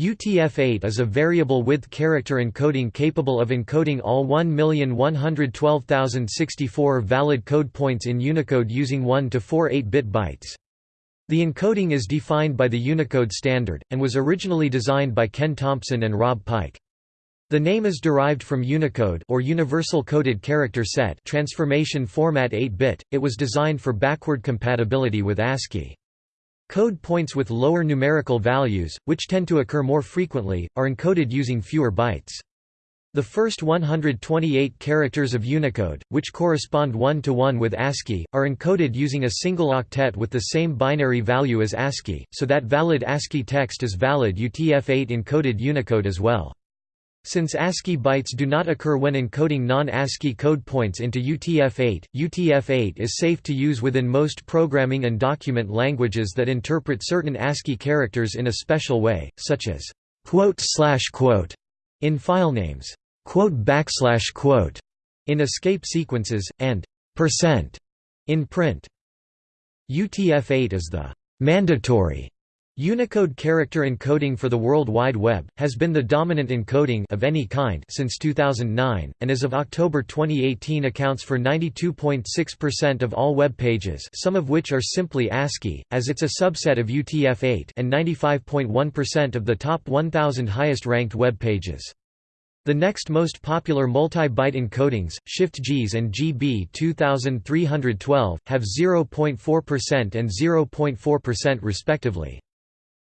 UTF-8 is a variable width character encoding capable of encoding all 1,112,064 valid code points in Unicode using 1 to 4 8-bit bytes. The encoding is defined by the Unicode standard, and was originally designed by Ken Thompson and Rob Pike. The name is derived from Unicode or Universal Coded Character Set transformation format 8-bit. It was designed for backward compatibility with ASCII. Code points with lower numerical values, which tend to occur more frequently, are encoded using fewer bytes. The first 128 characters of Unicode, which correspond one-to-one -one with ASCII, are encoded using a single octet with the same binary value as ASCII, so that valid ASCII text is valid UTF-8 encoded Unicode as well. Since ASCII bytes do not occur when encoding non-ASCII code points into UTF-8, UTF-8 is safe to use within most programming and document languages that interpret certain ASCII characters in a special way, such as quote slash quote in file names, quote backslash quote in escape sequences, and percent in printf. UTF-8 is the mandatory Unicode character encoding for the World Wide Web, has been the dominant encoding of any kind since 2009, and as of October 2018 accounts for 92.6% of all web pages some of which are simply ASCII, as it's a subset of UTF-8 and 95.1% of the top 1,000 highest-ranked web pages. The next most popular multi-byte encodings, Shift-JIS and GB 2312, have 0.4% and 0.4% respectively.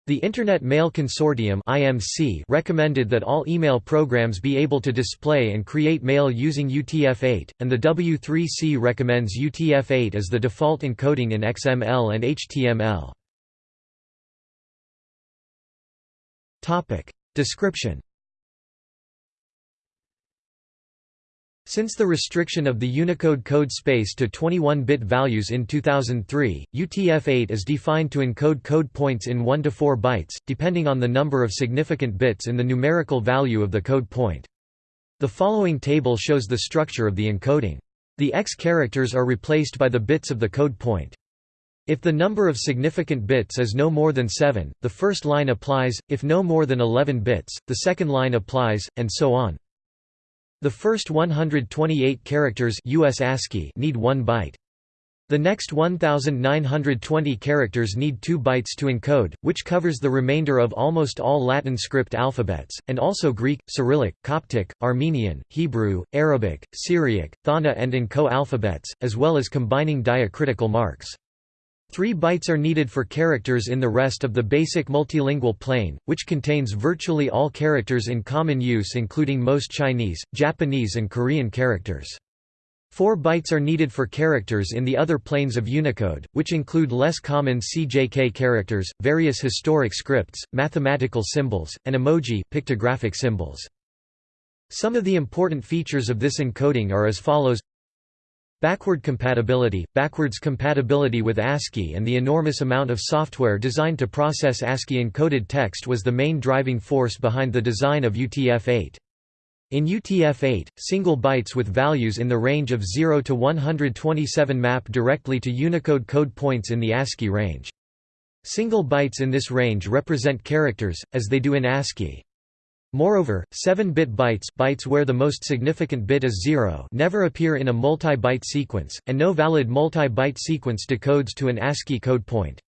The Internet Mail Consortium (IMC) recommended that all email programs be able to display and create mail using UTF-8, and the W3C recommends UTF-8 as the default encoding in XML and HTML. Topic: Description Since the restriction of the Unicode code space to 21-bit values in 2003, UTF-8 is defined to encode code points in 1 to 4 bytes, depending on the number of significant bits in the numerical value of the code point. The following table shows the structure of the encoding. The X characters are replaced by the bits of the code point. If the number of significant bits is no more than 7, the first line applies, if no more than 11 bits, the second line applies, and so on. The first 128 characters US ASCII need 1 byte. The next 1920 characters need 2 bytes to encode, which covers the remainder of almost all Latin script alphabets, and also Greek, Cyrillic, Coptic, Armenian, Hebrew, Arabic, Syriac, Thaana and N'Ko alphabets, as well as combining diacritical marks. Three bytes are needed for characters in the rest of the basic multilingual plane, which contains virtually all characters in common use including most Chinese, Japanese and Korean characters. Four bytes are needed for characters in the other planes of Unicode, which include less common CJK characters, various historic scripts, mathematical symbols, and emoji pictographic symbols. Some of the important features of this encoding are as follows Backward compatibility – Backwards compatibility with ASCII and the enormous amount of software designed to process ASCII-encoded text was the main driving force behind the design of UTF-8. In UTF-8, single bytes with values in the range of 0 to 127 map directly to Unicode code points in the ASCII range. Single bytes in this range represent characters, as they do in ASCII. Moreover, 7-bit bytes, bytes where the most significant bit is 0 never appear in a multi-byte sequence, and no valid multi-byte sequence decodes to an ASCII code point.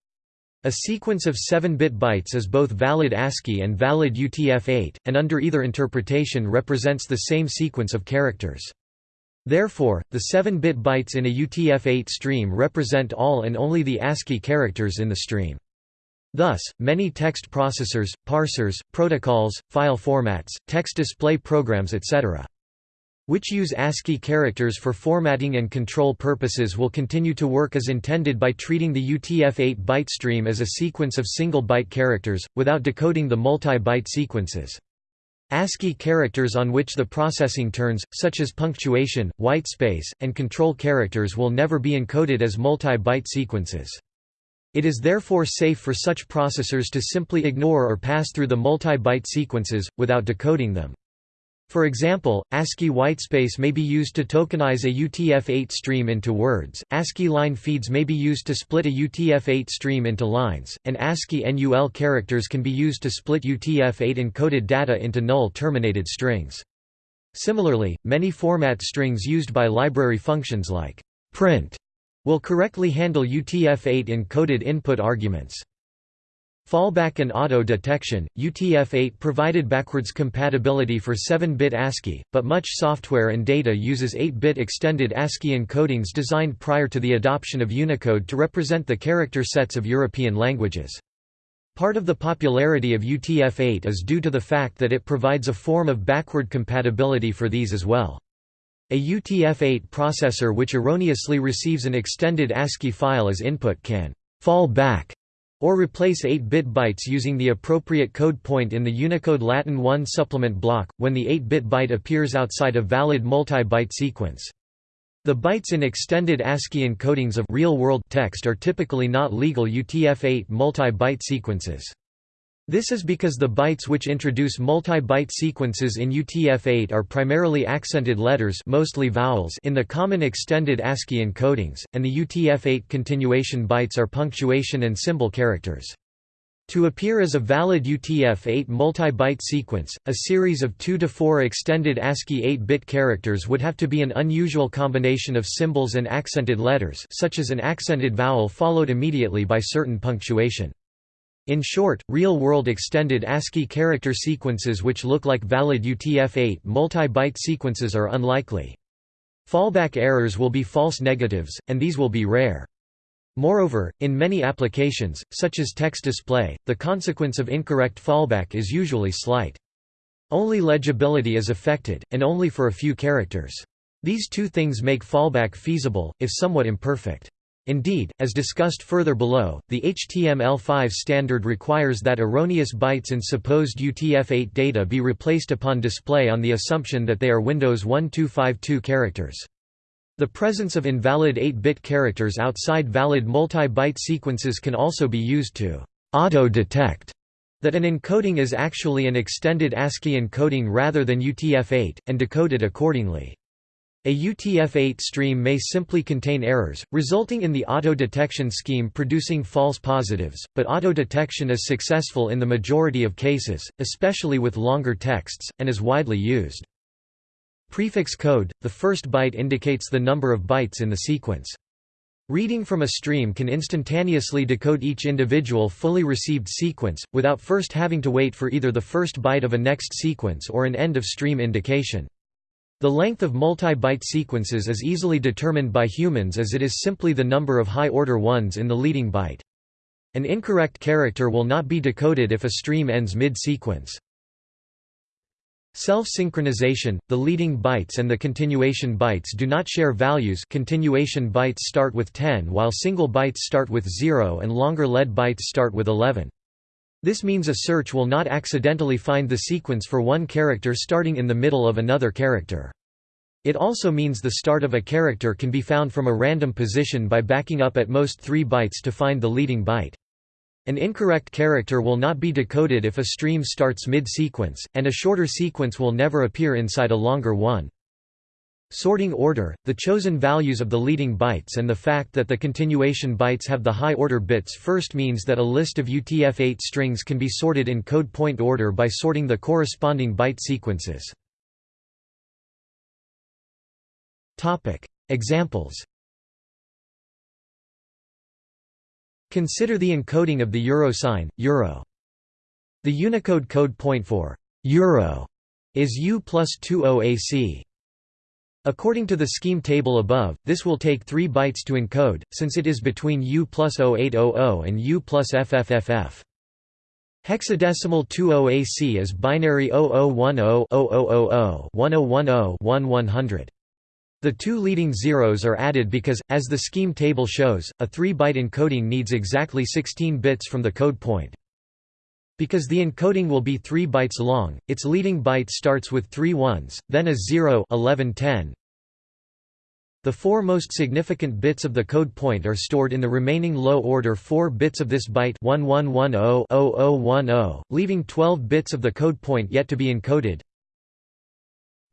A sequence of 7-bit bytes is both valid ASCII and valid UTF-8, and under either interpretation represents the same sequence of characters. Therefore, the 7-bit bytes in a UTF-8 stream represent all and only the ASCII characters in the stream. Thus, many text processors, parsers, protocols, file formats, text display programs etc. which use ASCII characters for formatting and control purposes will continue to work as intended by treating the UTF-8 byte stream as a sequence of single-byte characters, without decoding the multi-byte sequences. ASCII characters on which the processing turns, such as punctuation, whitespace, and control characters will never be encoded as multi-byte sequences. It is therefore safe for such processors to simply ignore or pass through the multi-byte sequences, without decoding them. For example, ASCII whitespace may be used to tokenize a UTF-8 stream into words, ASCII line feeds may be used to split a UTF-8 stream into lines, and ASCII NUL characters can be used to split UTF-8 encoded data into null-terminated strings. Similarly, many format strings used by library functions like printf will correctly handle UTF-8 encoded input arguments. Fallback and auto detection. UTF-8 provided backwards compatibility for 7-bit ASCII, but much software and data uses 8-bit extended ASCII encodings designed prior to the adoption of Unicode to represent the character sets of European languages. Part of the popularity of UTF-8 is due to the fact that it provides a form of backward compatibility for these as well. A UTF-8 processor which erroneously receives an extended ASCII file as input can «fall back» or replace 8-bit bytes using the appropriate code point in the Unicode Latin 1 supplement block, when the 8-bit byte appears outside a valid multi-byte sequence. The bytes in extended ASCII encodings of real-world text are typically not legal UTF-8 multi-byte sequences. This is because the bytes which introduce multi-byte sequences in UTF-8 are primarily accented letters mostly vowels in the common extended ASCII encodings, and the UTF-8 continuation bytes are punctuation and symbol characters. To appear as a valid UTF-8 multi-byte sequence, a series of 2 to 4 extended ASCII 8-bit characters would have to be an unusual combination of symbols and accented letters such as an accented vowel followed immediately by certain punctuation. In short, real-world extended ASCII character sequences which look like valid UTF-8 multi-byte sequences are unlikely. Fallback errors will be false negatives, and these will be rare. Moreover, in many applications, such as text display, the consequence of incorrect fallback is usually slight. Only legibility is affected, and only for a few characters. These two things make fallback feasible, if somewhat imperfect. Indeed, as discussed further below, the HTML5 standard requires that erroneous bytes in supposed UTF-8 data be replaced upon display on the assumption that they are Windows 1252 characters. The presence of invalid 8-bit characters outside valid multi-byte sequences can also be used to auto-detect that an encoding is actually an extended ASCII encoding rather than UTF-8, and decode it accordingly. A UTF-8 stream may simply contain errors, resulting in the auto-detection scheme producing false positives, but auto-detection is successful in the majority of cases, especially with longer texts, and is widely used. Prefix code – The first byte indicates the number of bytes in the sequence. Reading from a stream can instantaneously decode each individual fully received sequence, without first having to wait for either the first byte of a next sequence or an end-of-stream indication. The length of multi-byte sequences is easily determined by humans as it is simply the number of high-order ones in the leading byte. An incorrect character will not be decoded if a stream ends mid-sequence. Self-synchronization, the leading bytes and the continuation bytes do not share values continuation bytes start with 10 while single bytes start with 0 and longer lead bytes start with 11. This means a search will not accidentally find the sequence for one character starting in the middle of another character. It also means the start of a character can be found from a random position by backing up at most three bytes to find the leading byte. An incorrect character will not be decoded if a stream starts mid-sequence, and a shorter sequence will never appear inside a longer one. Sorting order, the chosen values of the leading bytes and the fact that the continuation bytes have the high-order bits first means that a list of UTF-8 strings can be sorted in code point order by sorting the corresponding byte sequences. Examples Consider the encoding of the euro sign, euro. The Unicode code point for euro is U plus 20AC. According to the scheme table above, this will take 3 bytes to encode, since it is between U plus 0800 and U plus FFFF. Hexadecimal 20AC is binary 0010-0000-1010-1100. The two leading zeros are added because, as the scheme table shows, a 3-byte encoding needs exactly 16 bits from the code point. Because the encoding will be 3 bytes long, its leading byte starts with three ones, then a 0 11 10. The four most significant bits of the code point are stored in the remaining low-order 4 bits of this byte 1110-0010, leaving 12 bits of the code point yet to be encoded.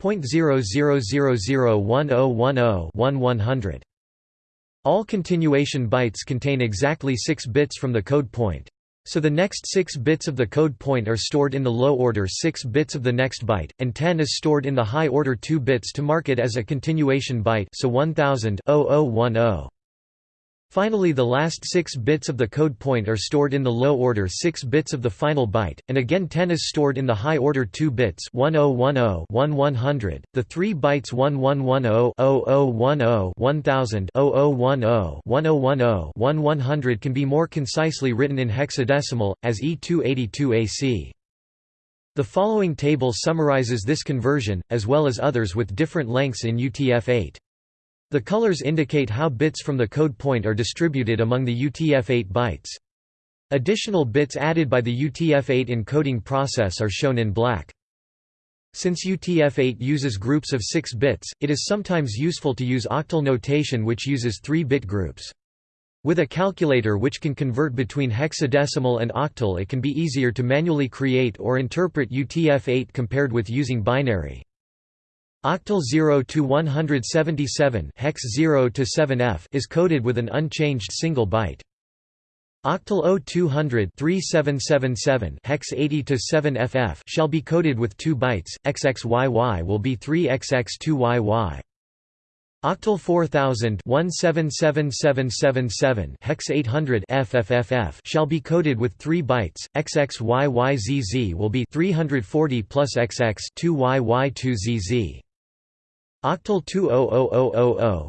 0.0001010100 All continuation bytes contain exactly 6 bits from the code point. So the next 6 bits of the code point are stored in the low order 6 bits of the next byte, and 10 is stored in the high order 2 bits to mark it as a continuation byte so 1000 0010. Finally the last 6 bits of the code point are stored in the low order 6 bits of the final byte, and again 10 is stored in the high order 2 bits 1010 1100. The 3 bytes 1110 0010 1000 0010 1010 1100 can be more concisely written in hexadecimal, as E282AC. The following table summarizes this conversion, as well as others with different lengths in UTF-8. The colors indicate how bits from the code point are distributed among the UTF-8 bytes. Additional bits added by the UTF-8 encoding process are shown in black. Since UTF-8 uses groups of 6 bits, it is sometimes useful to use octal notation which uses 3-bit groups. With a calculator which can convert between hexadecimal and octal it can be easier to manually create or interpret UTF-8 compared with using binary. Octal 0 to 177 hex 0 to 7F is coded with an unchanged single byte. Octal 0200 3777 hex 80 to 7FF shall be coded with 2 bytes. XXYY will be 3XX2YY. Octal 4000 177777 hex 800 FFFF shall be coded with 3 bytes. XXYYZZ will be 340 plus XX 2YY2ZZ. Octal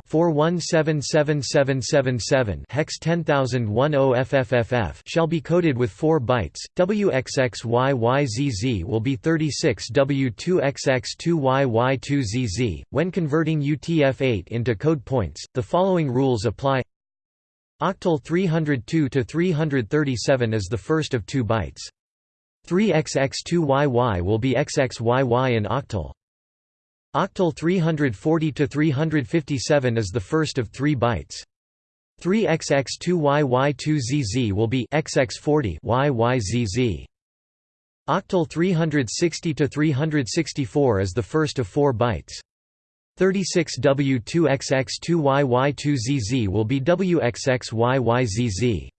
20000-417777 hex 10010 FFFF shall be coded with 4 bytes. WXXYYZZ will be 36 W2XX2YY2ZZ. When converting UTF-8 into code points, the following rules apply. Octal 302 to 337 is the first of 2 bytes. 3XX2YY will be XXYY in octal. Octal 340 to 357 is the first of 3 bytes. 3XX2YY2ZZ will be XX40 YYZZ. Octal 360 to 364 is the first of 4 bytes. 36W2XX2YY2ZZ will be WXXYYZZ.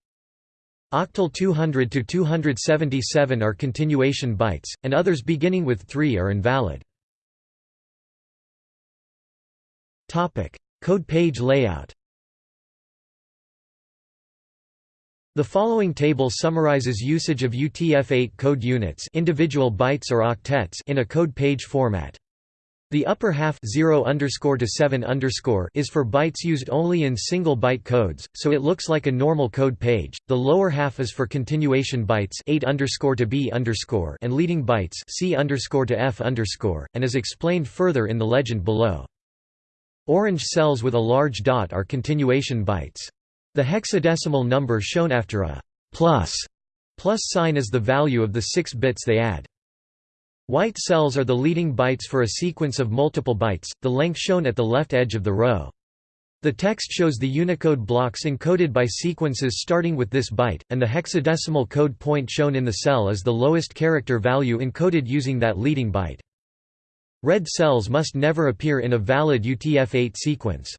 Octal 200 to 277 are continuation bytes, and others beginning with 3 are invalid. Topic: Code page layout. The following table summarizes usage of UTF-8 code units, individual bytes or octets, in a code page format. The upper half 0 to 7 is for bytes used only in single byte codes, so it looks like a normal code page. The lower half is for continuation bytes 8 to B and leading bytes C to F and is explained further in the legend below. Orange cells with a large dot are continuation bytes. The hexadecimal number shown after a plus, plus sign is the value of the 6 bits they add. White cells are the leading bytes for a sequence of multiple bytes, the length shown at the left edge of the row. The text shows the Unicode blocks encoded by sequences starting with this byte, and the hexadecimal code point shown in the cell is the lowest character value encoded using that leading byte. Red cells must never appear in a valid UTF-8 sequence.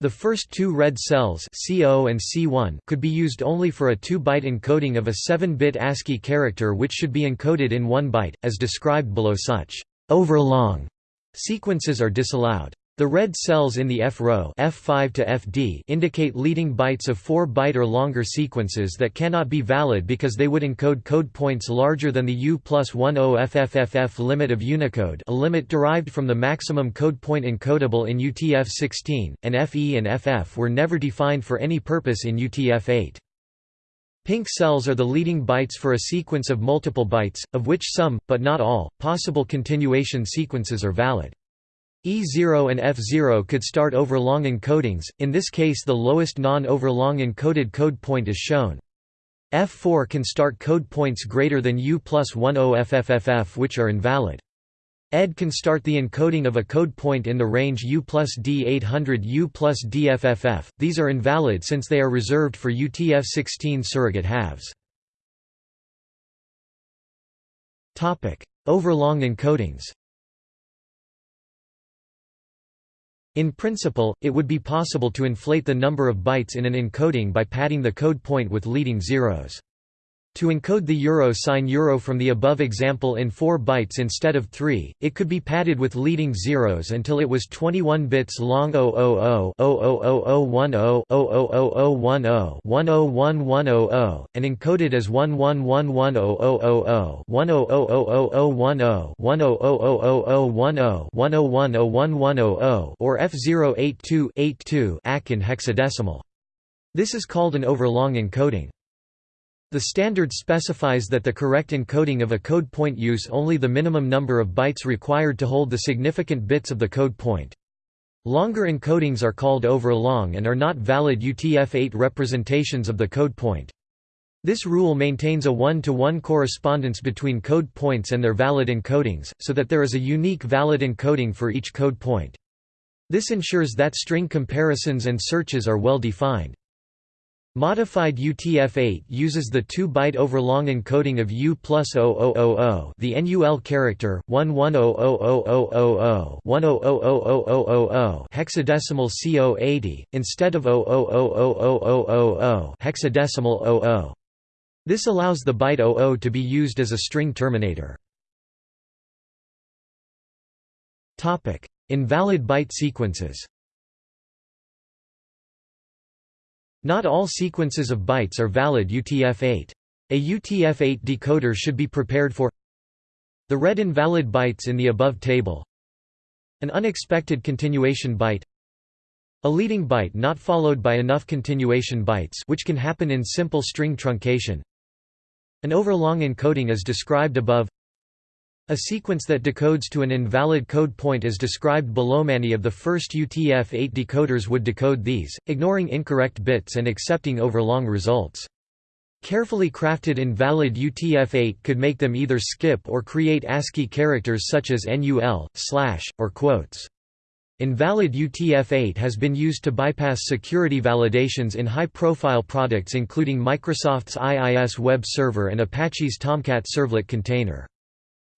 The first two red cells C0 and C1 could be used only for a 2-byte encoding of a 7-bit ASCII character which should be encoded in 1 byte, as described below such overlong sequences are disallowed. The red cells in the F row F5 to FD indicate leading bytes of 4-byte or longer sequences that cannot be valid because they would encode code points larger than the U plus 10 FFFF limit of Unicode a limit derived from the maximum code point encodable in UTF-16, and FE and FF were never defined for any purpose in UTF-8. Pink cells are the leading bytes for a sequence of multiple bytes, of which some, but not all, possible continuation sequences are valid. E0 and F0 could start overlong encodings, in this case the lowest non-overlong encoded code point is shown. F4 can start code points greater than U plus 10 FFFF which are invalid. ED can start the encoding of a code point in the range U plus D800 U plus DFFF, these are invalid since they are reserved for UTF-16 surrogate halves. Overlong encodings In principle, it would be possible to inflate the number of bytes in an encoding by padding the code point with leading zeros. To encode the euro sign euro from the above example in 4 bytes instead of 3, it could be padded with leading zeros until it was 21 bits long 000 00010 00010 1011100 and encoded as 11110000 1000010 1000010 1010110 or F082 ACK in hexadecimal. This is called an overlong encoding. The standard specifies that the correct encoding of a code point use only the minimum number of bytes required to hold the significant bits of the code point. Longer encodings are called overlong and are not valid UTF-8 representations of the code point. This rule maintains a one-to-one -one correspondence between code points and their valid encodings, so that there is a unique valid encoding for each code point. This ensures that string comparisons and searches are well defined. Modified UTF-8 uses the 2-byte overlong encoding of U plus 0000 the NUL character, 11000000 hexadecimal C080, instead of 000000 hexadecimal 00. This allows the byte 00 to be used as a string terminator. Invalid byte sequences Not all sequences of bytes are valid UTF-8. A UTF-8 decoder should be prepared for the red invalid bytes in the above table an unexpected continuation byte a leading byte not followed by enough continuation bytes which can happen in simple string truncation an overlong encoding as described above a sequence that decodes to an invalid code point is described below. Many of the first UTF-8 decoders would decode these, ignoring incorrect bits and accepting overlong results. Carefully crafted invalid UTF-8 could make them either skip or create ASCII characters such as NUL, slash, or quotes. Invalid UTF-8 has been used to bypass security validations in high-profile products including Microsoft's IIS web server and Apache's Tomcat servlet container.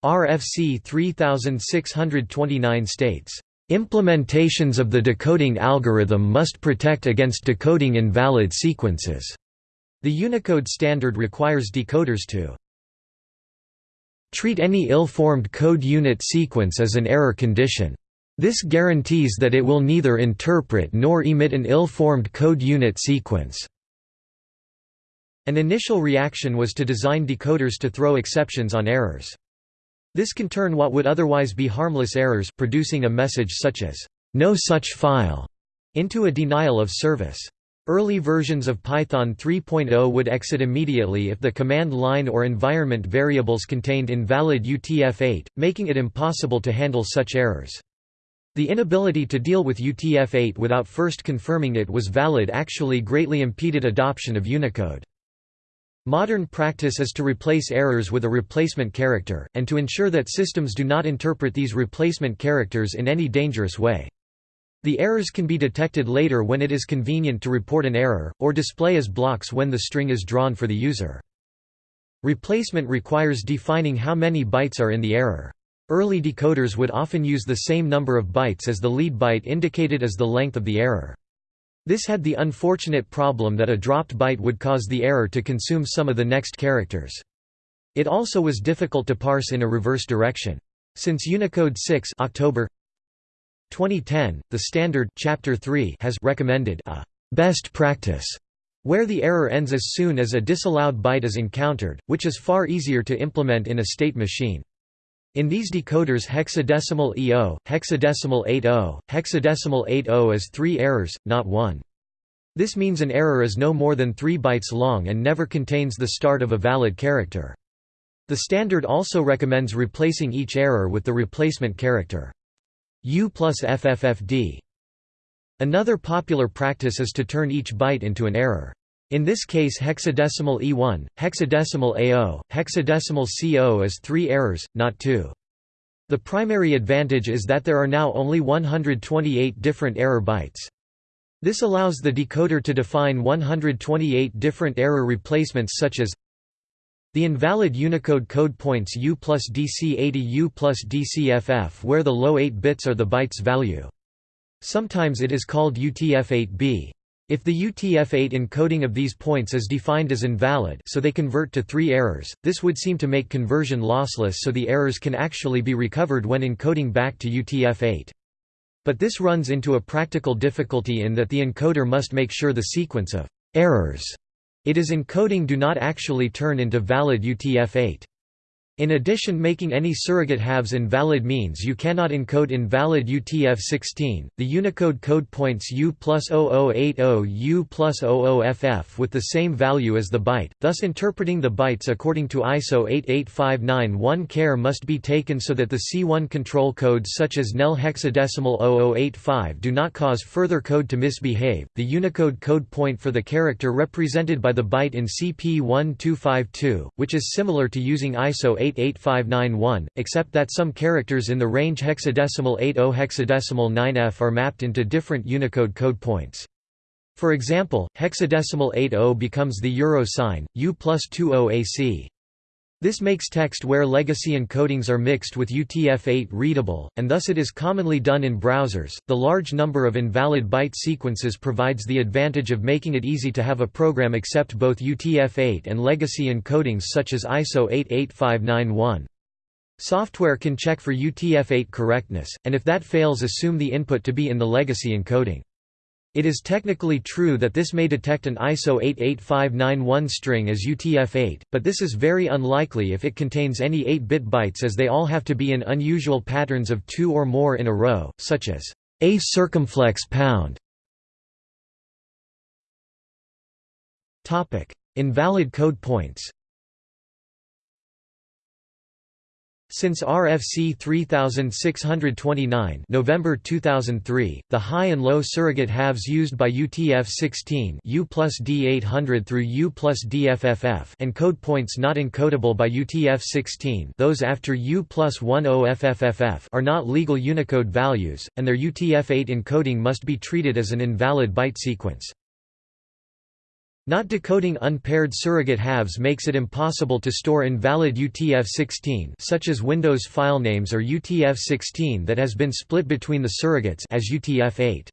RFC 3629 states, "...implementations of the decoding algorithm must protect against decoding invalid sequences." The Unicode standard requires decoders to treat any ill-formed code unit sequence as an error condition. This guarantees that it will neither interpret nor emit an ill-formed code unit sequence. An initial reaction was to design decoders to throw exceptions on errors. This can turn what would otherwise be harmless errors producing a message such as, "'No such file' into a denial of service. Early versions of Python 3.0 would exit immediately if the command line or environment variables contained invalid UTF-8, making it impossible to handle such errors. The inability to deal with UTF-8 without first confirming it was valid actually greatly impeded adoption of Unicode. Modern practice is to replace errors with a replacement character, and to ensure that systems do not interpret these replacement characters in any dangerous way. The errors can be detected later when it is convenient to report an error, or display as blocks when the string is drawn for the user. Replacement requires defining how many bytes are in the error. Early decoders would often use the same number of bytes as the lead byte indicated as the length of the error. This had the unfortunate problem that a dropped byte would cause the error to consume some of the next characters. It also was difficult to parse in a reverse direction. Since Unicode 6 October 2010, the standard Chapter 3 has recommended a best practice where the error ends as soon as a disallowed byte is encountered, which is far easier to implement in a state machine. In these decoders hexadecimal E0, hexadecimal 80, hexadecimal 80 is three errors, not one. This means an error is no more than 3 bytes long and never contains the start of a valid character. The standard also recommends replacing each error with the replacement character. U plus FFFD. Another popular practice is to turn each byte into an error. In this case hexadecimal E1, hexadecimal A0, hexadecimal C0 is three errors, not two. The primary advantage is that there are now only 128 different error bytes. This allows the decoder to define 128 different error replacements such as the invalid Unicode code points U plus DC80 U plus DCFF where the low 8 bits are the byte's value. Sometimes it is called UTF-8B. If the UTF-8 encoding of these points is defined as invalid so they convert to three errors, this would seem to make conversion lossless so the errors can actually be recovered when encoding back to UTF-8. But this runs into a practical difficulty in that the encoder must make sure the sequence of errors it is encoding do not actually turn into valid UTF-8. In addition making any surrogate halves invalid means you cannot encode invalid UTF-16, the Unicode code points U plus 0080 U plus 00FF with the same value as the byte, thus interpreting the bytes according to ISO 88591 care must be taken so that the C1 control codes such as NEL hexadecimal 0085 do not cause further code to misbehave. The Unicode code point for the character represented by the byte in CP1252, which is similar to using ISO 8 88591, except that some characters in the range hexadecimal 80 hexadecimal 9F are mapped into different Unicode code points. For example, hexadecimal 80 becomes the euro sign, U plus 20 AC. This makes text where legacy encodings are mixed with UTF-8 readable, and thus it is commonly done in browsers. The large number of invalid byte sequences provides the advantage of making it easy to have a program accept both UTF-8 and legacy encodings such as ISO 88591. Software can check for UTF-8 correctness, and if that fails assume the input to be in the legacy encoding. It is technically true that this may detect an ISO 88591 string as UTF-8, but this is very unlikely if it contains any 8-bit bytes as they all have to be in unusual patterns of two or more in a row, such as a circumflex pound. Invalid code points Since RFC 3629 November 2003, the high and low surrogate halves used by UTF-16 U plus D800 through U and code points not encodable by UTF-16 those after U plus 10FFFF are not legal Unicode values, and their UTF-8 encoding must be treated as an invalid byte sequence. Not decoding unpaired surrogate halves makes it impossible to store invalid UTF-16 such as Windows filenames or UTF-16 that has been split between the surrogates as UTF-8.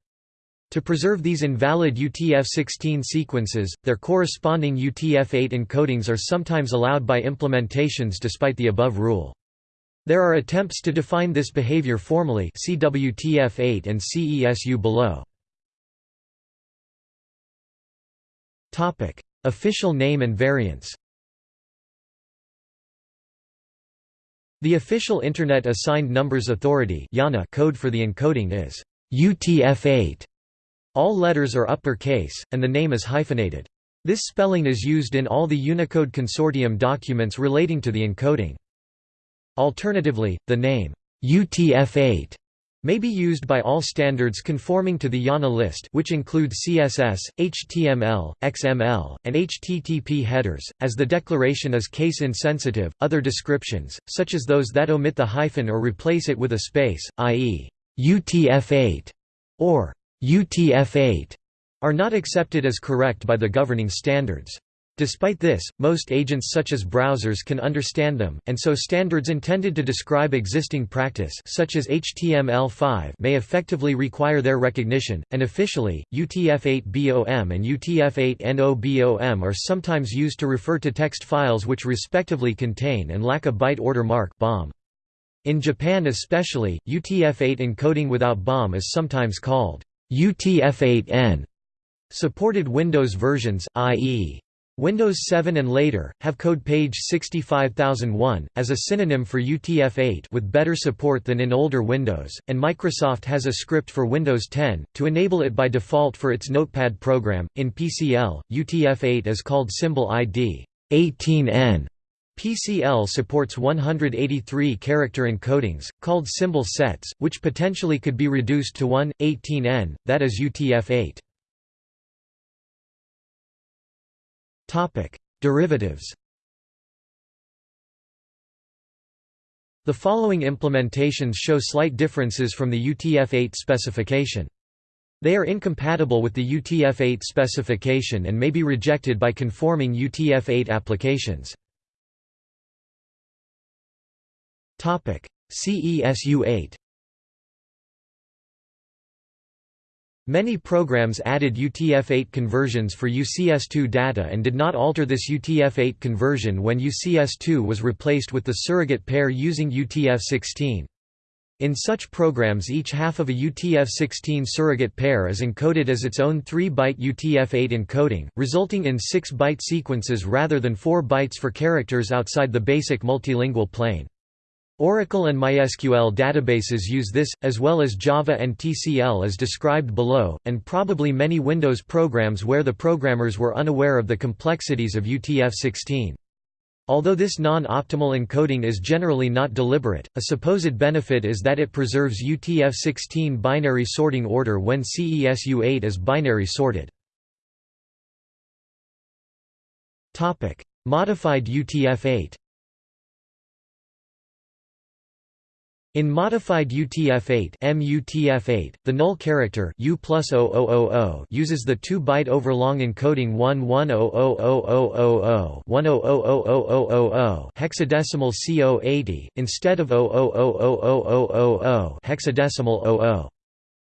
To preserve these invalid UTF-16 sequences, their corresponding UTF-8 encodings are sometimes allowed by implementations despite the above rule. There are attempts to define this behavior formally see WTF-8 and CESU below. Official name and variants The official Internet Assigned Numbers Authority code for the encoding is UTF-8. All letters are uppercase, and the name is hyphenated. This spelling is used in all the Unicode Consortium documents relating to the encoding. Alternatively, the name UTF-8 may be used by all standards conforming to the IANA list which include CSS, HTML, XML, and HTTP headers, as the declaration is case-insensitive. Other descriptions, such as those that omit the hyphen or replace it with a space, i.e., UTF-8 or UTF-8, are not accepted as correct by the governing standards. Despite this, most agents such as browsers can understand them, and so standards intended to describe existing practice such as HTML5 may effectively require their recognition, and officially, UTF-8BOM and UTF-8NOBOM are sometimes used to refer to text files which respectively contain and lack a byte order mark BOM. In Japan especially, UTF-8 encoding without BOM is sometimes called UTF-8N. Supported Windows versions, i.e. Windows 7 and later, have code page 65001, as a synonym for UTF-8 with better support than in older Windows, and Microsoft has a script for Windows 10, to enable it by default for its Notepad program. In PCL, UTF-8 is called symbol ID 18N. PCL supports 183 character encodings, called symbol sets, which potentially could be reduced to 1, 18N, that is UTF-8. Topic: Derivatives. The following implementations show slight differences from the UTF-8 specification. They are incompatible with the UTF-8 specification and may be rejected by conforming UTF-8 applications. CESU-8 Many programs added UTF-8 conversions for UCS2 data and did not alter this UTF-8 conversion when UCS2 was replaced with the surrogate pair using UTF-16. In such programs each half of a UTF-16 surrogate pair is encoded as its own 3-byte UTF-8 encoding, resulting in 6-byte sequences rather than 4 bytes for characters outside the basic multilingual plane. Oracle and MySQL databases use this, as well as Java and TCL as described below, and probably many Windows programs where the programmers were unaware of the complexities of UTF-16. Although this non-optimal encoding is generally not deliberate, a supposed benefit is that it preserves UTF-16 binary sorting order when CESU-8 is binary sorted. Modified UTF-8 In modified UTF-8 MUTF-8, the null character U uses the 2-byte overlong encoding 11000000 hexadecimal C080 instead of 000000 hexadecimal 00.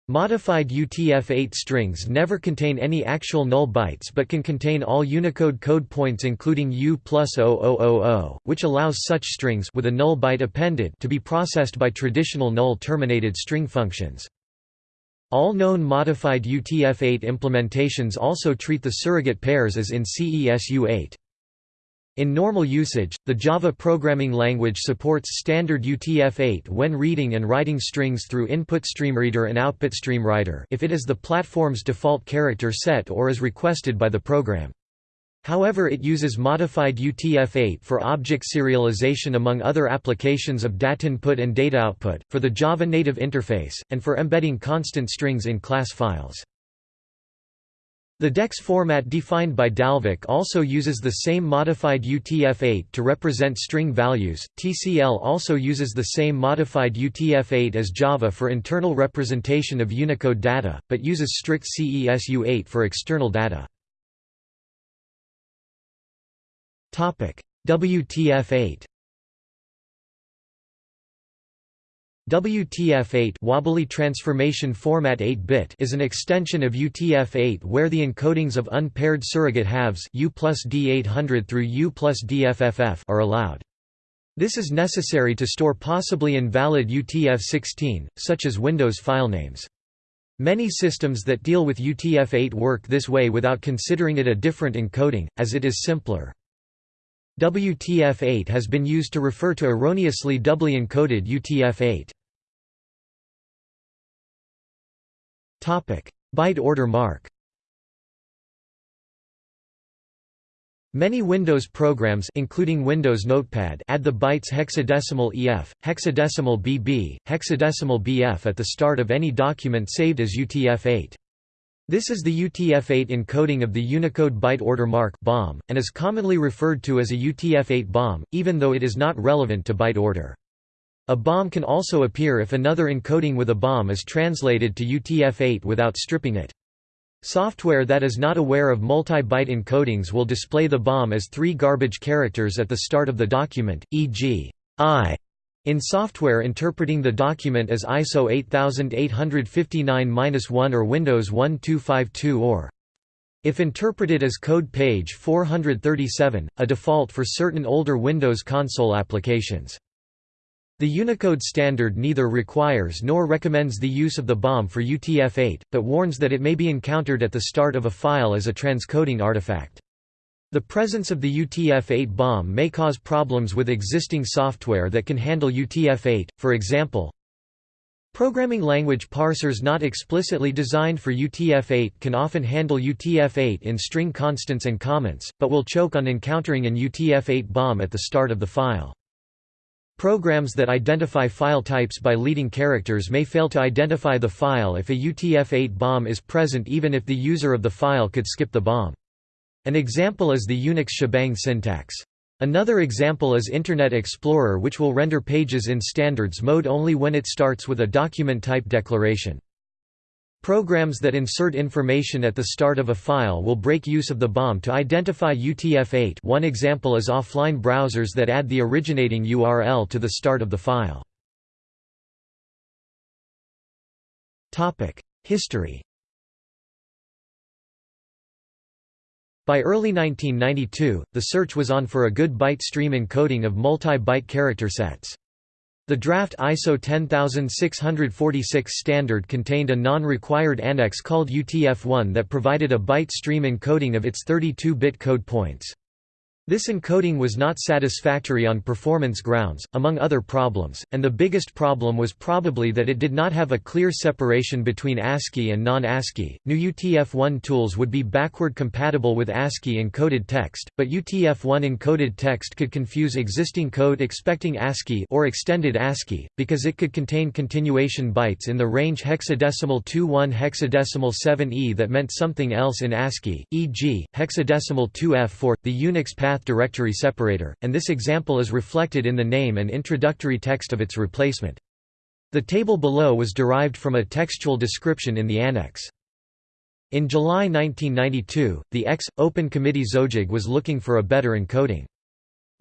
Modified UTF-8 strings never contain any actual null bytes but can contain all Unicode code points including U plus 0000, which allows such strings with a null byte appended to be processed by traditional null-terminated string functions. All known modified UTF-8 implementations also treat the surrogate pairs as in CESU-8. In normal usage, the Java programming language supports standard UTF-8 when reading and writing strings through input InputStreamReader and output OutputStreamWriter if it is the platform's default character set or is requested by the program. However it uses modified UTF-8 for object serialization among other applications of datainput and dataoutput, for the Java native interface, and for embedding constant strings in class files. The DEX format defined by Dalvik also uses the same modified UTF-8 to represent string values. TCL also uses the same modified UTF-8 as Java for internal representation of Unicode data, but uses strict CESU-8 for external data. Topic: WTF-8 WTF-8 wobbly transformation format 8-bit is an extension of UTF-8 where the encodings of unpaired surrogate halves U plus D800 through U DFFF are allowed. This is necessary to store possibly invalid UTF-16, such as Windows filenames. Many systems that deal with UTF-8 work this way without considering it a different encoding, as it is simpler. WTF-8 has been used to refer to erroneously doubly encoded UTF-8. Byte order mark Many Windows programs including Windows Notepad add the bytes hexadecimal EF, hexadecimal BB, hexadecimal BF at the start of any document saved as UTF-8. This is the UTF-8 encoding of the Unicode byte order mark (BOM) and is commonly referred to as a UTF-8 BOM, even though it is not relevant to byte order. A BOM can also appear if another encoding with a BOM is translated to UTF-8 without stripping it. Software that is not aware of multi-byte encodings will display the BOM as three garbage characters at the start of the document, e.g. I in software interpreting the document as ISO 8859-1 or Windows 1252 or if interpreted as code page 437, a default for certain older Windows console applications. The Unicode standard neither requires nor recommends the use of the BOM for UTF-8, but warns that it may be encountered at the start of a file as a transcoding artifact. The presence of the UTF-8 BOM may cause problems with existing software that can handle UTF-8, for example, Programming language parsers not explicitly designed for UTF-8 can often handle UTF-8 in string constants and comments, but will choke on encountering an UTF-8 BOM at the start of the file. Programs that identify file types by leading characters may fail to identify the file if a UTF-8 BOM is present even if the user of the file could skip the BOM. An example is the Unix shebang syntax. Another example is Internet Explorer which will render pages in standards mode only when it starts with a document type declaration. Programs that insert information at the start of a file will break use of the BOM to identify UTF-8 one example is offline browsers that add the originating URL to the start of the file. History By early 1992, the search was on for a good byte stream encoding of multi-byte character sets. The draft ISO 10646 standard contained a non-required annex called UTF-1 that provided a byte stream encoding of its 32-bit code points. This encoding was not satisfactory on performance grounds, among other problems, and the biggest problem was probably that it did not have a clear separation between ASCII and non-ASCII. New UTF-1 tools would be backward compatible with ASCII encoded text, but UTF-1 encoded text could confuse existing code expecting ASCII or extended ASCII because it could contain continuation bytes in the range hexadecimal 21 hexadecimal 7e that meant something else in ASCII, e.g., hexadecimal 2f for the Unix path path directory separator, and this example is reflected in the name and introductory text of its replacement. The table below was derived from a textual description in the annex. In July 1992, the X. Open Committee XoJIG was looking for a better encoding.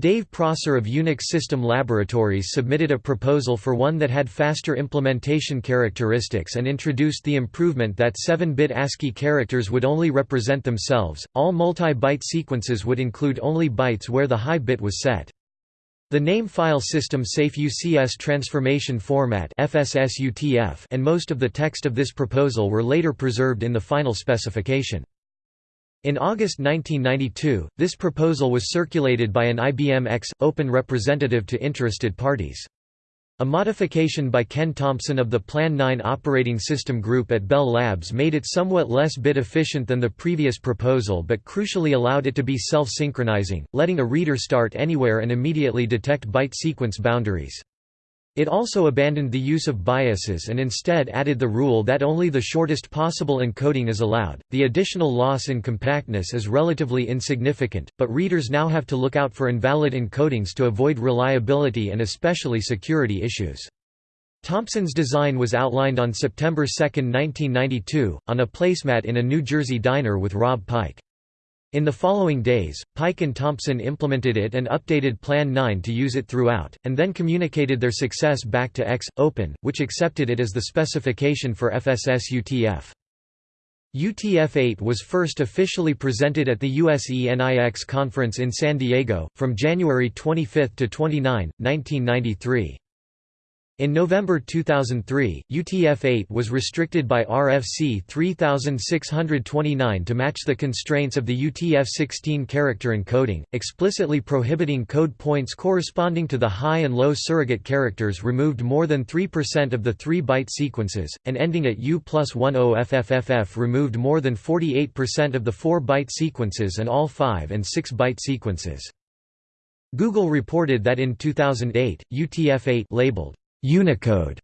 Dave Prosser of Unix System Laboratories submitted a proposal for one that had faster implementation characteristics and introduced the improvement that 7-bit ASCII characters would only represent themselves. All multi-byte sequences would include only bytes where the high bit was set. The name file system Safe UCS transformation format and most of the text of this proposal were later preserved in the final specification. In August 1992, this proposal was circulated by an IBM X, Open representative to interested parties. A modification by Ken Thompson of the Plan 9 operating system group at Bell Labs made it somewhat less bit efficient than the previous proposal but crucially allowed it to be self-synchronizing, letting a reader start anywhere and immediately detect byte sequence boundaries. It also abandoned the use of biases and instead added the rule that only the shortest possible encoding is allowed. The additional loss in compactness is relatively insignificant, but readers now have to look out for invalid encodings to avoid reliability and especially security issues. Thompson's design was outlined on September 2, 1992, on a placemat in a New Jersey diner with Rob Pike. In the following days, Pike and Thompson implemented it and updated Plan 9 to use it throughout, and then communicated their success back to X, Open, which accepted it as the specification for FSS UTF. UTF-8 was first officially presented at the USENIX conference in San Diego, from January 25 to 29, 1993. In November 2003, UTF-8 was restricted by RFC 3629 to match the constraints of the UTF-16 character encoding, explicitly prohibiting code points corresponding to the high and low surrogate characters removed more than 3% of the 3-byte sequences, and ending at U plus 10FFFF removed more than 48% of the 4-byte sequences and all 5 and 6-byte sequences. Google reported that in 2008, UTF-8 labeled Unicode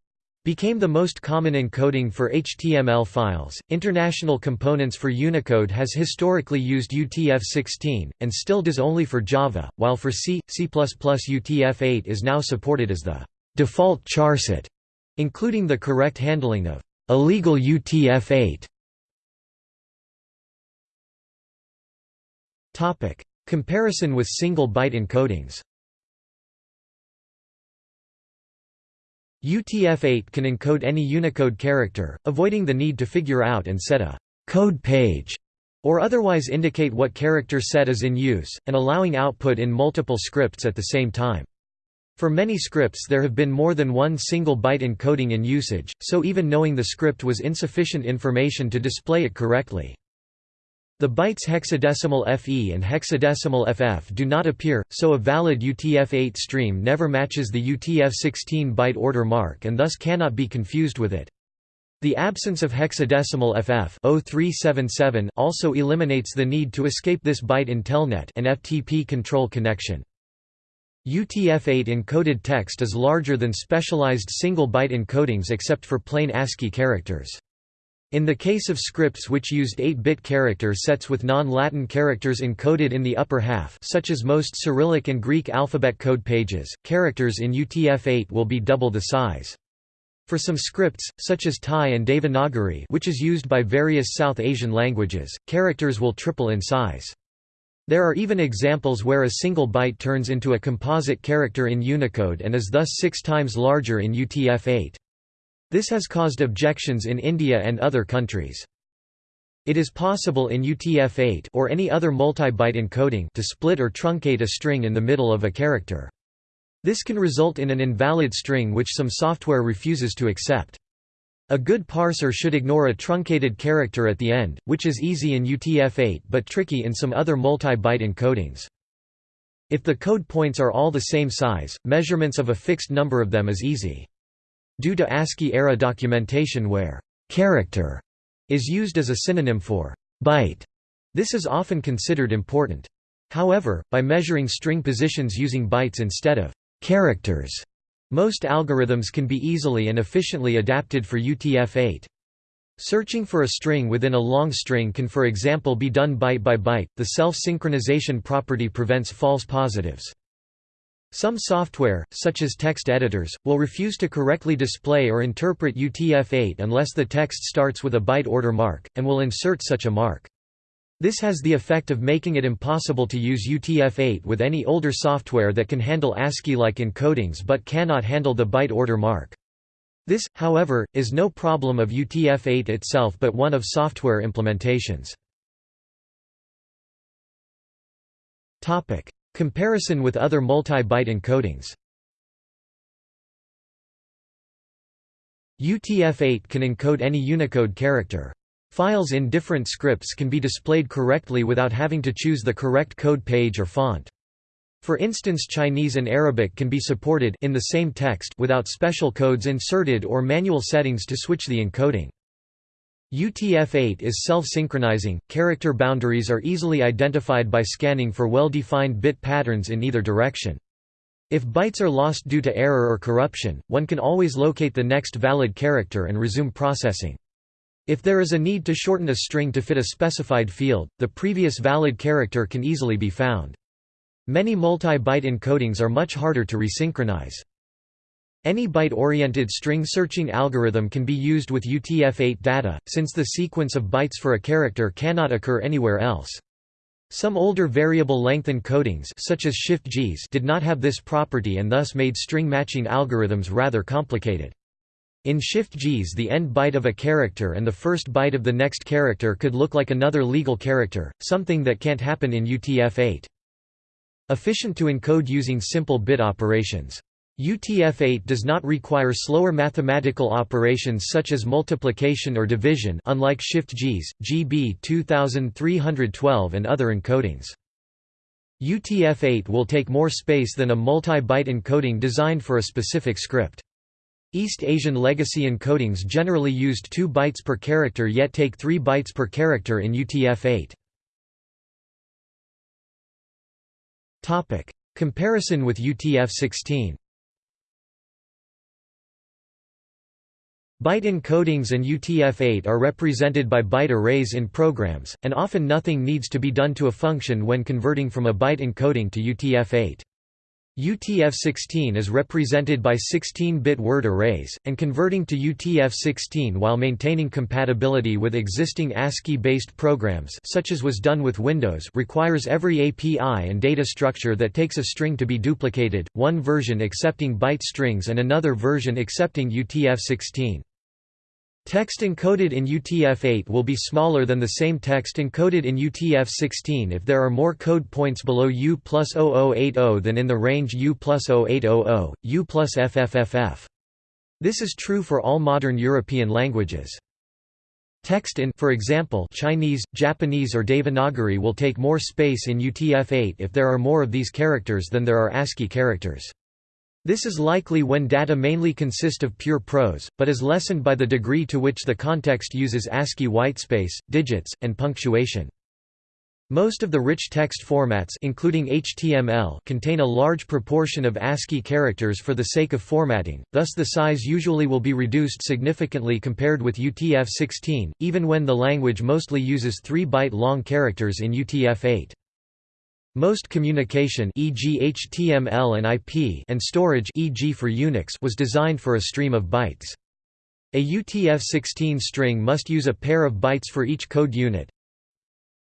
became the most common encoding for HTML files. International Components for Unicode has historically used UTF-16 and still does only for Java, while for C, C++ UTF-8 is now supported as the default charset, including the correct handling of illegal UTF-8. Topic: Comparison with single byte encodings. UTF-8 can encode any Unicode character, avoiding the need to figure out and set a «code page» or otherwise indicate what character set is in use, and allowing output in multiple scripts at the same time. For many scripts there have been more than one single byte encoding in usage, so even knowing the script was insufficient information to display it correctly. The bytes hexadecimal FE and hexadecimal FF do not appear, so a valid UTF-8 stream never matches the UTF-16 byte order mark and thus cannot be confused with it. The absence of hexadecimal FF 0377 also eliminates the need to escape this byte in Telnet an FTP control connection. UTF-8 encoded text is larger than specialized single-byte encodings except for plain ASCII characters. In the case of scripts which used 8-bit character sets with non-Latin characters encoded in the upper half such as most Cyrillic and Greek alphabet code pages, characters in UTF-8 will be double the size. For some scripts, such as Thai and Devanagari which is used by various South Asian languages, characters will triple in size. There are even examples where a single byte turns into a composite character in Unicode and is thus six times larger in UTF-8. This has caused objections in India and other countries. It is possible in UTF-8 or any other multi-byte encoding to split or truncate a string in the middle of a character. This can result in an invalid string which some software refuses to accept. A good parser should ignore a truncated character at the end, which is easy in UTF-8 but tricky in some other multi-byte encodings. If the code points are all the same size, measurements of a fixed number of them is easy. Due to ASCII-era documentation where «character» is used as a synonym for «byte», this is often considered important. However, by measuring string positions using bytes instead of «characters», most algorithms can be easily and efficiently adapted for UTF-8. Searching for a string within a long string can for example be done byte by byte, the self-synchronization property prevents false positives. Some software, such as text editors, will refuse to correctly display or interpret UTF-8 unless the text starts with a byte order mark, and will insert such a mark. This has the effect of making it impossible to use UTF-8 with any older software that can handle ASCII-like encodings but cannot handle the byte order mark. This, however, is no problem of UTF-8 itself but one of software implementations. Comparison with other multi-byte encodings UTF-8 can encode any Unicode character. Files in different scripts can be displayed correctly without having to choose the correct code page or font. For instance Chinese and Arabic can be supported in the same text without special codes inserted or manual settings to switch the encoding. UTF-8 is self-synchronizing, character boundaries are easily identified by scanning for well-defined bit patterns in either direction. If bytes are lost due to error or corruption, one can always locate the next valid character and resume processing. If there is a need to shorten a string to fit a specified field, the previous valid character can easily be found. Many multi-byte encodings are much harder to resynchronize. Any byte-oriented string searching algorithm can be used with UTF-8 data, since the sequence of bytes for a character cannot occur anywhere else. Some older variable length encodings such as Shift-JIS did not have this property and thus made string matching algorithms rather complicated. In Shift-JIS the end byte of a character and the first byte of the next character could look like another legal character, something that can't happen in UTF-8. Efficient to encode using simple bit operations. UTF-8 does not require slower mathematical operations such as multiplication or division unlike Shift-JIS, GB 2312 and other encodings. UTF-8 will take more space than a multi-byte encoding designed for a specific script. East Asian legacy encodings generally used 2 bytes per character yet take 3 bytes per character in UTF-8. Topic: Comparison with UTF-16. Byte encodings and UTF-8 are represented by byte arrays in programs, and often nothing needs to be done to a function when converting from a byte encoding to UTF-8. UTF-16 is represented by 16-bit word arrays, and converting to UTF-16 while maintaining compatibility with existing ASCII-based programs such as was done with Windows requires every API and data structure that takes a string to be duplicated, one version accepting byte strings and another version accepting UTF-16. Text encoded in UTF-8 will be smaller than the same text encoded in UTF-16 if there are more code points below U plus 0080 than in the range U plus 0800, U plus FFFF. This is true for all modern European languages. Text in for example, Chinese, Japanese or Devanagari will take more space in UTF-8 if there are more of these characters than there are ASCII characters. This is likely when data mainly consist of pure prose, but is lessened by the degree to which the context uses ASCII whitespace, digits, and punctuation. Most of the rich text formats including HTML contain a large proportion of ASCII characters for the sake of formatting, thus the size usually will be reduced significantly compared with UTF-16, even when the language mostly uses 3-byte long characters in UTF-8. Most communication e.g. HTML and IP and storage e.g. for Unix was designed for a stream of bytes. A UTF-16 string must use a pair of bytes for each code unit.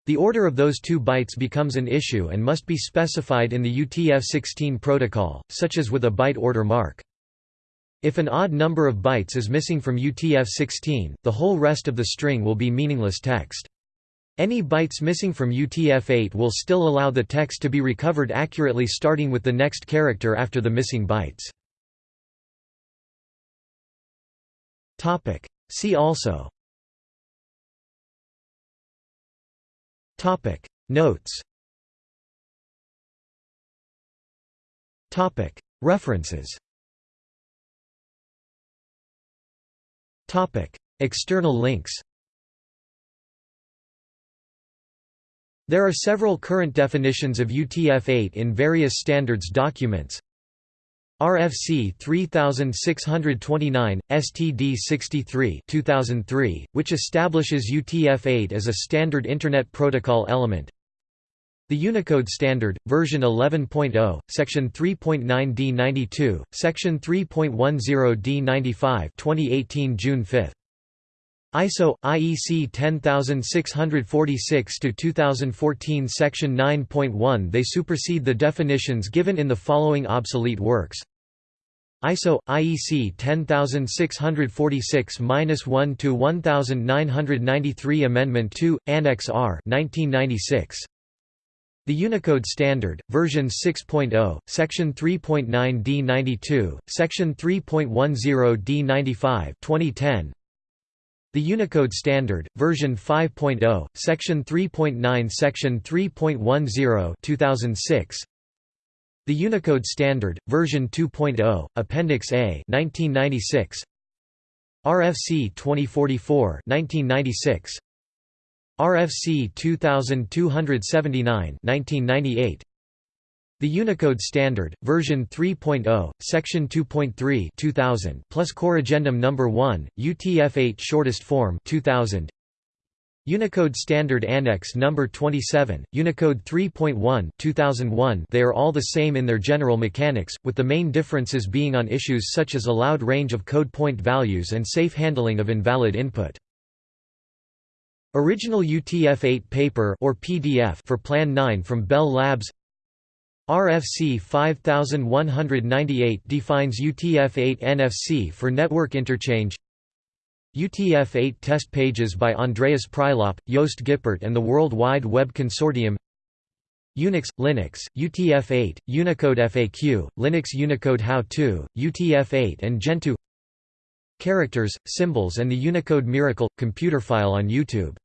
The order of those two bytes becomes an issue and must be specified in the UTF-16 protocol, such as with a byte order mark. If an odd number of bytes is missing from UTF-16, the whole rest of the string will be meaningless text. Any bytes missing from UTF-8 will still allow the text to be recovered accurately starting with the next character after the missing bytes. See also. Notes. References. External links There are several current definitions of UTF-8 in various standards documents. RFC 3629, STD 63 2003, which establishes UTF-8 as a standard Internet Protocol element the Unicode Standard, version 11.0, section 3.9 D92, section 3.10 D95 2018 June 5. ISO IEC 10646 to 2014 section 9.1 they supersede the definitions given in the following obsolete works ISO IEC 10646-1 to 1993 Amendment 2 Annex R 1996 the Unicode Standard, version 6.0, section 3.9 D92, section 3.10 D95 2010. The Unicode Standard, version 5.0, section 3.9 section 3.10 2006. The Unicode Standard, version 2.0, Appendix A 1996. RFC 2044 1996. RFC 2279 1998 The Unicode Standard, version 3.0, section 2.3 2000 plus Corrigendum number 1, UTF-8 shortest form 2000 Unicode Standard Annex number 27, Unicode 3.1 2001 They are all the same in their general mechanics, with the main differences being on issues such as allowed range of code point values and safe handling of invalid input. Original UTF-8 paper or PDF for Plan 9 from Bell Labs RFC 5198 defines UTF-8 NFC for network interchange. UTF-8 test pages by Andreas Prilop, Jost Gippert and the World Wide Web Consortium. Unix, Linux, UTF-8, Unicode FAQ, Linux Unicode How-To, UTF-8 and Gentoo. Characters, Symbols and the Unicode Miracle – Computerphile on YouTube